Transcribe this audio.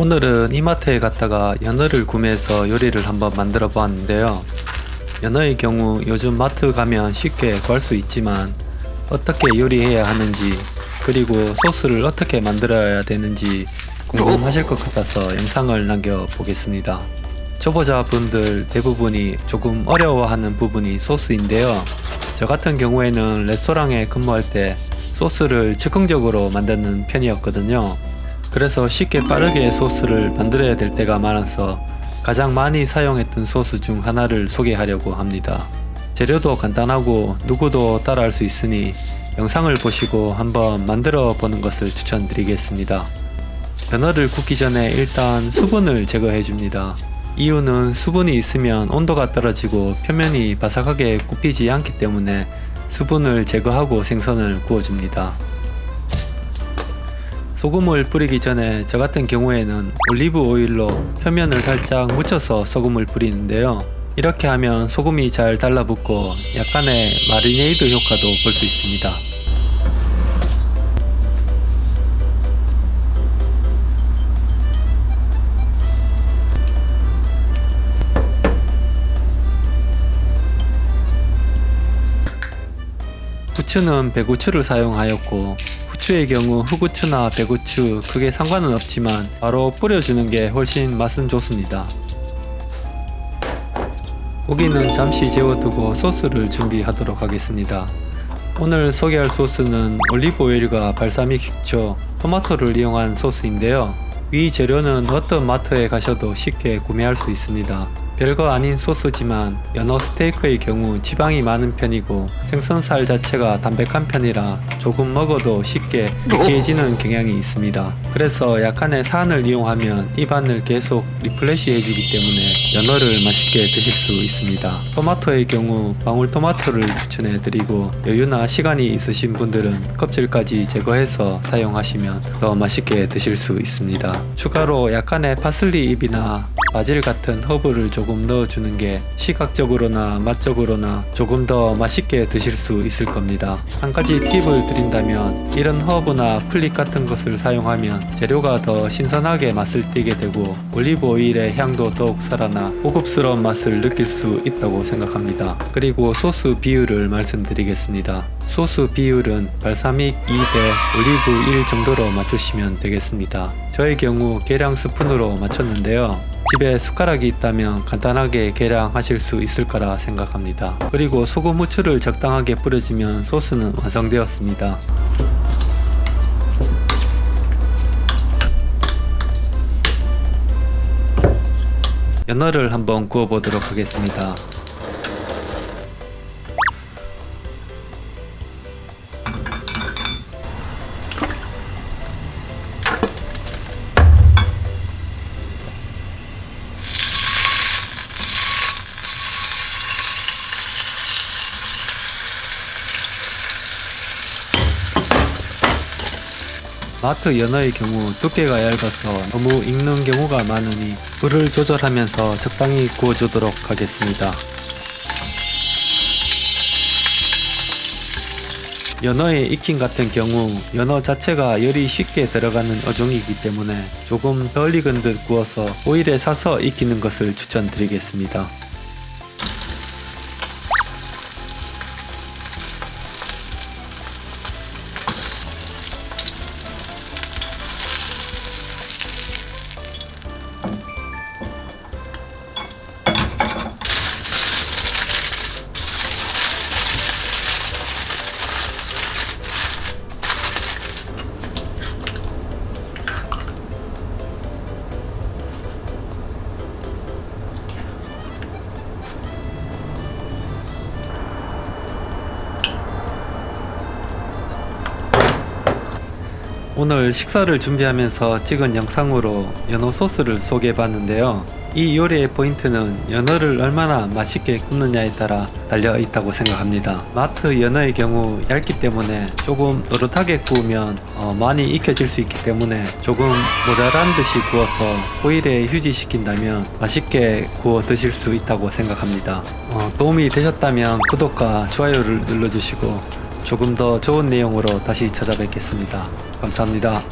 오늘은 이마트에 갔다가 연어를 구매해서 요리를 한번 만들어 보았는데요. 연어의 경우 요즘 마트 가면 쉽게 구할 수 있지만 어떻게 요리해야 하는지 그리고 소스를 어떻게 만들어야 되는지 궁금하실 것 같아서 영상을 남겨 보겠습니다. 초보자 분들 대부분이 조금 어려워하는 부분이 소스인데요. 저 같은 경우에는 레스토랑에 근무할 때 소스를 즉흥적으로 만드는 편이었거든요 그래서 쉽게 빠르게 소스를 만들어야 될 때가 많아서 가장 많이 사용했던 소스 중 하나를 소개하려고 합니다. 재료도 간단하고 누구도 따라할 수 있으니 영상을 보시고 한번 만들어 보는 것을 추천드리겠습니다. 연어를 굽기 전에 일단 수분을 제거해 줍니다. 이유는 수분이 있으면 온도가 떨어지고 표면이 바삭하게 굽히지 않기 때문에 수분을 제거하고 생선을 구워줍니다. 소금을 뿌리기 전에 저 같은 경우에는 올리브 오일로 표면을 살짝 묻혀서 소금을 뿌리는데요. 이렇게 하면 소금이 잘 달라붙고 약간의 마리네이드 효과도 볼 수 있습니다. 후추는 백후추를 사용하였고 후추의 경우 흑후추나 배구추 크게 상관은 없지만 바로 뿌려주는 게 훨씬 맛은 좋습니다. 고기는 잠시 재워두고 소스를 준비하도록 하겠습니다. 오늘 소개할 소스는 올리브 오일과 발사믹 식초, 토마토를 이용한 소스인데요. 위 재료는 어떤 마트에 가셔도 쉽게 구매할 수 있습니다. 별거 아닌 소스지만 연어 스테이크의 경우 지방이 많은 편이고 생선살 자체가 담백한 편이라 조금 먹어도 쉽게 느끼해지는 경향이 있습니다. 그래서 약간의 산을 이용하면 입안을 계속 refresh 해주기 때문에 연어를 맛있게 드실 수 있습니다. 토마토의 경우 방울토마토를 추천해드리고 여유나 시간이 있으신 분들은 껍질까지 제거해서 사용하시면 더 맛있게 드실 수 있습니다. 추가로 약간의 파슬리 잎이나 바질 같은 허브를 조금 넣어주는 게 시각적으로나 맛적으로나 조금 더 맛있게 드실 수 있을 겁니다. 한 가지 팁을 드린다면 이런 허브나 플릭 같은 것을 사용하면 재료가 더 신선하게 맛을 띠게 되고 올리브 오일의 향도 더욱 살아나 고급스러운 맛을 느낄 수 있다고 생각합니다. 그리고 소스 비율을 말씀드리겠습니다. 소스 비율은 발사믹 2대 올리브 1 정도로 맞추시면 되겠습니다. 저의 경우 계량 스푼으로 맞췄는데요. 집에 숟가락이 있다면 간단하게 계량하실 수 있을 거라 생각합니다. 그리고 소금 후추를 적당하게 뿌려주면 소스는 완성되었습니다. 연어를 한번 구워 보도록 하겠습니다. 마트 연어의 경우 두께가 얇아서 너무 익는 경우가 많으니 불을 조절하면서 적당히 구워주도록 하겠습니다. 연어의 익힘 같은 경우 연어 자체가 열이 쉽게 들어가는 어종이기 때문에 조금 덜 익은 듯 구워서 오일에 사서 익히는 것을 추천드리겠습니다. 오늘 식사를 준비하면서 찍은 영상으로 연어 소스를 소개해 봤는데요. 이 요리의 포인트는 연어를 얼마나 맛있게 굽느냐에 따라 달려 있다고 생각합니다. 마트 연어의 경우 얇기 때문에 조금 노릇하게 구우면 어, 많이 익혀질 수 있기 때문에 조금 모자란 듯이 구워서 오일에 휴지시킨다면 맛있게 구워 드실 수 있다고 생각합니다. 어, 도움이 되셨다면 구독과 좋아요를 눌러주시고 조금 더 좋은 내용으로 다시 찾아뵙겠습니다. 감사합니다.